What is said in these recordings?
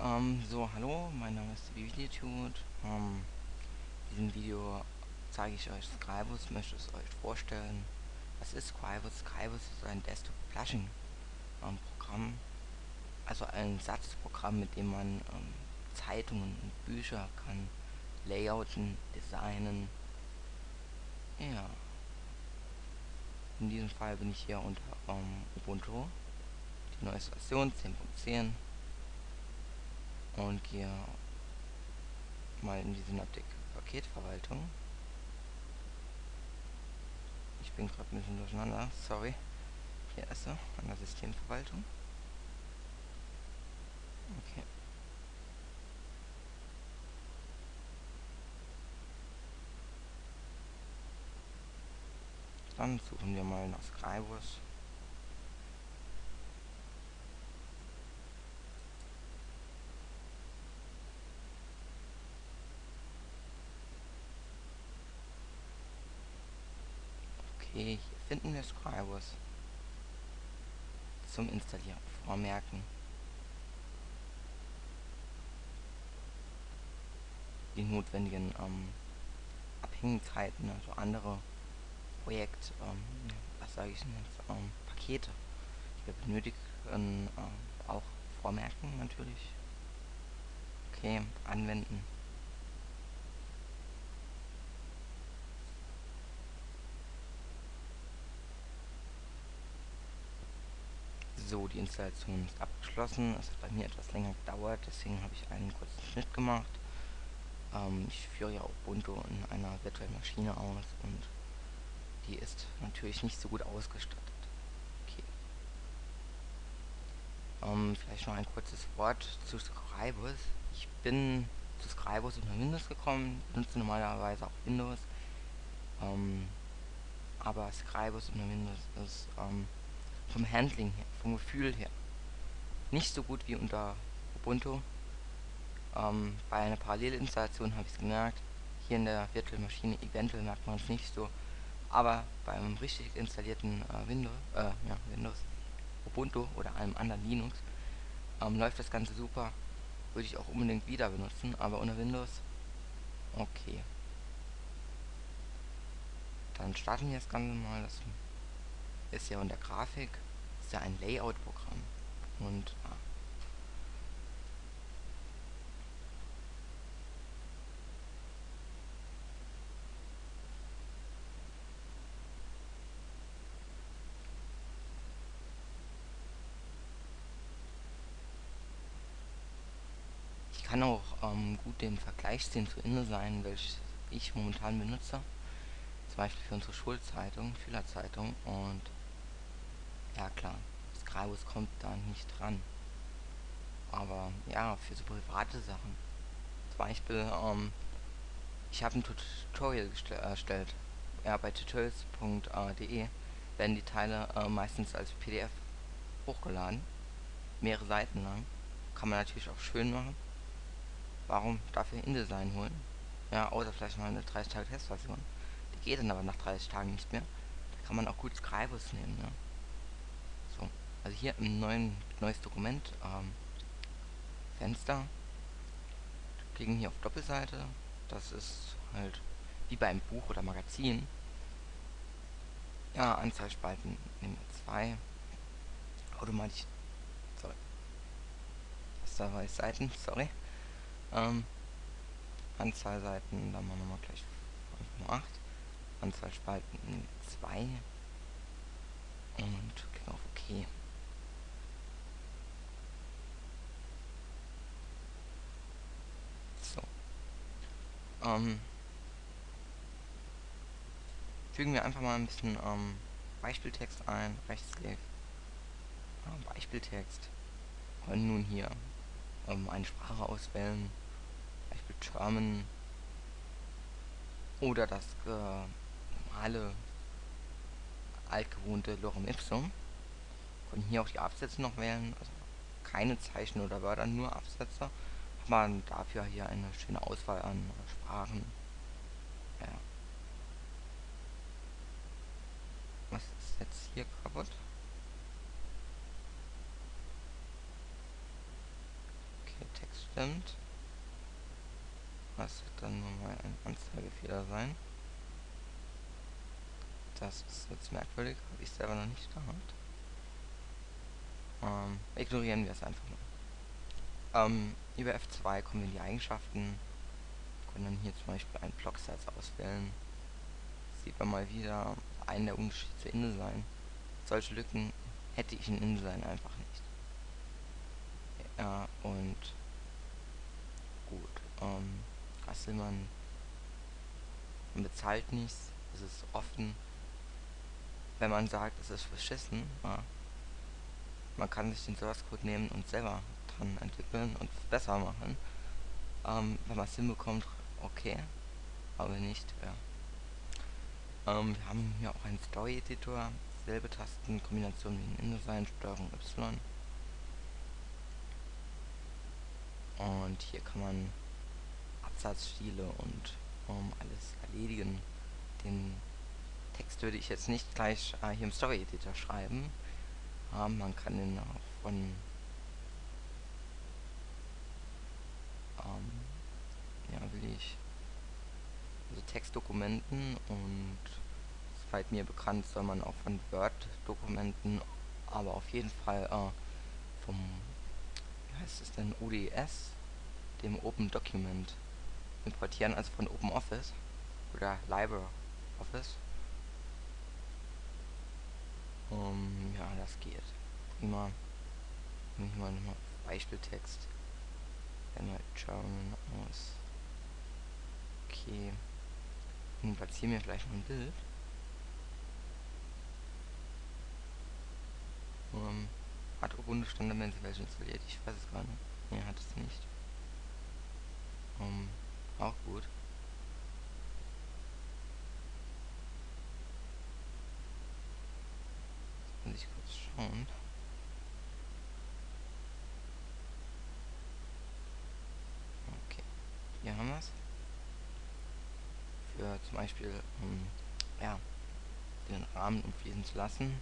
Ähm, so, hallo, mein Name ist Videotude. Ähm, in diesem Video zeige ich euch Scribus, möchte es euch vorstellen. Was ist Scribus? Scribus ist ein Desktop-Publishing-Programm, also ein Satzprogramm, mit dem man ähm, Zeitungen und Bücher kann layouten, designen. Ja. In diesem Fall bin ich hier unter ähm, Ubuntu, die neueste Version 10.10 und gehe mal in die Synaptik Paketverwaltung. Ich bin gerade ein bisschen durcheinander, sorry. Hier ist er, an der Systemverwaltung. Okay. Dann suchen wir mal nach Scribus. Hier finden wir Scribus zum Installieren vormerken. Die notwendigen ähm, Abhängigkeiten, also andere Projekt, ähm, was sage ich denn jetzt, ähm, Pakete, die wir benötigen, ähm, auch vormerken natürlich. Okay, anwenden. So, die Installation ist abgeschlossen. Es hat bei mir etwas länger gedauert, deswegen habe ich einen kurzen Schnitt gemacht. Ähm, ich führe ja Ubuntu in einer virtuellen Maschine aus und die ist natürlich nicht so gut ausgestattet. Okay. Ähm, vielleicht noch ein kurzes Wort zu Scribus. Ich bin zu Scribus unter Windows gekommen, benutze normalerweise auch Windows. Ähm, aber Scribus unter Windows ist ähm, vom Handling her, vom Gefühl her, nicht so gut wie unter Ubuntu. Ähm, bei einer Parallelinstallation habe ich es gemerkt. Hier in der Virtual-Maschine eventuell merkt man es nicht so. Aber beim richtig installierten äh, Windows, äh, ja, Windows, Ubuntu oder einem anderen Linux ähm, läuft das Ganze super. Würde ich auch unbedingt wieder benutzen, aber unter Windows okay. Dann starten wir das Ganze mal. Das ist ja unter Grafik, ist ja ein Layout-Programm. Und ja. Ich kann auch ähm, gut den Vergleich ziehen zu InDesign, welches ich momentan benutze zum Beispiel für unsere Schulzeitung, Schülerzeitung und ja klar, Scribus kommt da nicht dran. Aber ja, für so private Sachen. Zum Beispiel, ähm, ich habe ein Tutorial erstellt. Ja, bei tutorials.de werden die Teile äh, meistens als PDF hochgeladen. Mehrere Seiten lang. Kann man natürlich auch schön machen. Warum dafür InDesign holen? Ja, außer vielleicht mal eine 30-Tage-Testversion geht dann aber nach 30 Tagen nicht mehr. Da kann man auch gut Scribus nehmen. Ne? So, also hier im neuen neues Dokument ähm, Fenster. Klicken hier auf Doppelseite. Das ist halt wie beim Buch oder Magazin. Ja, Anzahlspalten nehmen wir zwei. Automatisch. Sorry. Das da war Seiten, sorry. Ähm, Anzahl Seiten, dann machen wir mal gleich 5,8. Anzahl Spalten 2 und klicken auf OK. So. Ähm, fügen wir einfach mal ein bisschen ähm, Beispieltext ein, Rechtsklick, äh, Beispieltext, und nun hier ähm, eine Sprache auswählen, Beispiel German. Oder das äh, normale altgewohnte Lorem Ipsum. Können hier auch die Absätze noch wählen, also keine Zeichen oder Wörter, nur Absätze. Man dafür hier eine schöne Auswahl an Sprachen. Ja. Was ist jetzt hier kaputt? Okay, Text stimmt. Das wird dann nur mal ein Anzeigefehler sein. Das ist jetzt merkwürdig, habe ich selber noch nicht gehabt. Ähm, ignorieren wir es einfach mal. Ähm, über F2 kommen wir in die Eigenschaften. Können dann hier zum Beispiel einen Blocksatz auswählen. Sieht man mal wieder einen der Unterschiede zu InDesign. Solche Lücken hätte ich in InDesign einfach nicht. Ja, und gut. Ähm, was will man? Man bezahlt nichts. Es ist offen. Wenn man sagt, es ist verschissen, ja, man kann sich den Source Code nehmen und selber dran entwickeln und besser machen. Ähm, wenn man es hinbekommt, okay. Aber nicht, ja. Ähm, wir haben hier auch einen Story-Editor, selbe Tastenkombination wie in InDesign, Steuerung Y. Und hier kann man Absatzstile und um, alles erledigen. Den Text würde ich jetzt nicht gleich äh, hier im Story Editor schreiben. Ähm, man kann den auch von ähm, ja will ich also Textdokumenten und soweit mir bekannt soll man auch von Word-Dokumenten, aber auf jeden Fall äh, vom wie heißt es denn ODS, dem Open Document importieren, also von OpenOffice oder LibreOffice. Um, ja, das geht. Prima. Ich mal nochmal Beispieltext. Einmal German aus. Okay. Und platzieren wir vielleicht mal ein Bild. Um, hat Ubuntu Standard welche installiert? Ich weiß es gar nicht. Nee, hat es nicht. Um, auch gut. Muss ich kurz schauen. Okay. Hier haben wir es. Für zum Beispiel, um, ja, den Rahmen umfließen zu lassen.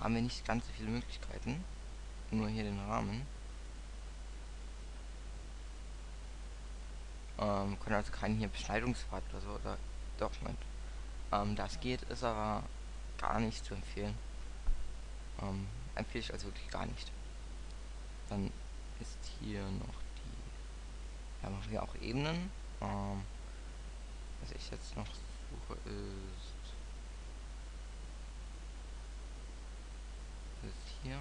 Haben wir nicht ganz so viele Möglichkeiten. Nur hier den Rahmen. Ähm, können also keinen hier Beschneidungspfad oder so oder doch nicht. Ähm, das geht, ist aber gar nicht zu empfehlen. Ähm, empfehle ich also wirklich gar nicht. Dann ist hier noch die. Ja, machen wir auch Ebenen. Ähm, was ich jetzt noch suche ist. Ist hier.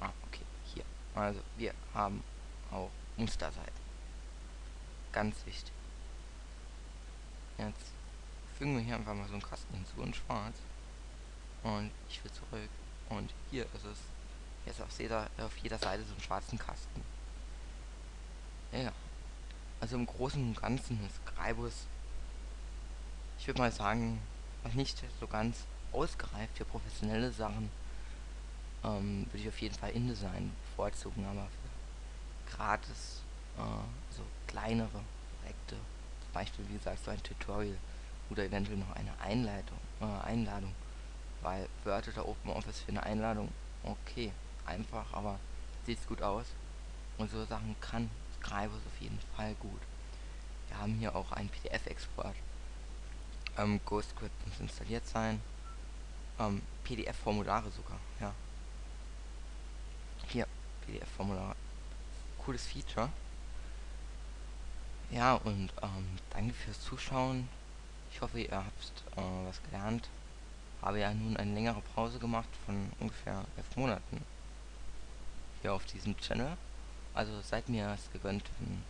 Ah, okay, hier. Also wir haben auch Musterseiten. Ganz wichtig. Jetzt fügen wir hier einfach mal so einen Kasten hinzu in schwarz. Und ich will zurück. Und hier ist es. Jetzt auf jeder, auf jeder Seite so einen schwarzen Kasten. Ja. Also im Großen und Ganzen ist Greibus, ich würde mal sagen, noch nicht so ganz ausgereift für professionelle Sachen. Ähm, würde ich auf jeden Fall InDesign bevorzugen, aber für gratis äh, so kleinere Projekte, zum Beispiel wie gesagt so ein Tutorial oder eventuell noch eine Einleitung, äh, Einladung, weil Word oder OpenOffice für eine Einladung, okay, einfach, aber sieht gut aus und so Sachen kann Scribus auf jeden Fall gut. Wir haben hier auch einen PDF-Export. Ähm, GhostScript muss installiert sein. Ähm, PDF-Formulare sogar, ja. Hier, PDF-Formulare. Cooles Feature. Ja, und ähm, danke fürs Zuschauen. Ich hoffe, ihr habt äh, was gelernt. Habe ja nun eine längere Pause gemacht von ungefähr elf Monaten hier auf diesem Channel. Also seid mir es gegönnt, wenn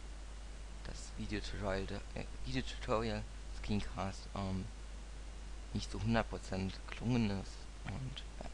das Videotutorial, äh, Videotutorial Screencast ähm, nicht so 100% gelungen ist. Und ja.